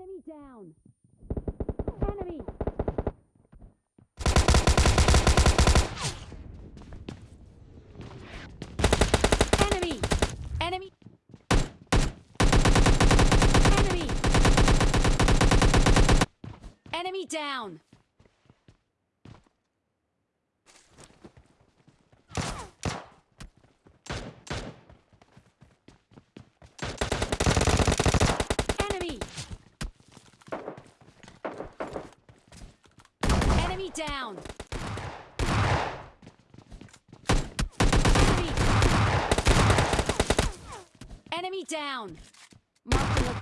Enemy down. Enemy. Enemy. Enemy. Enemy. Enemy down. Enemy. Enemy down. Enemy. Enemy down. Mark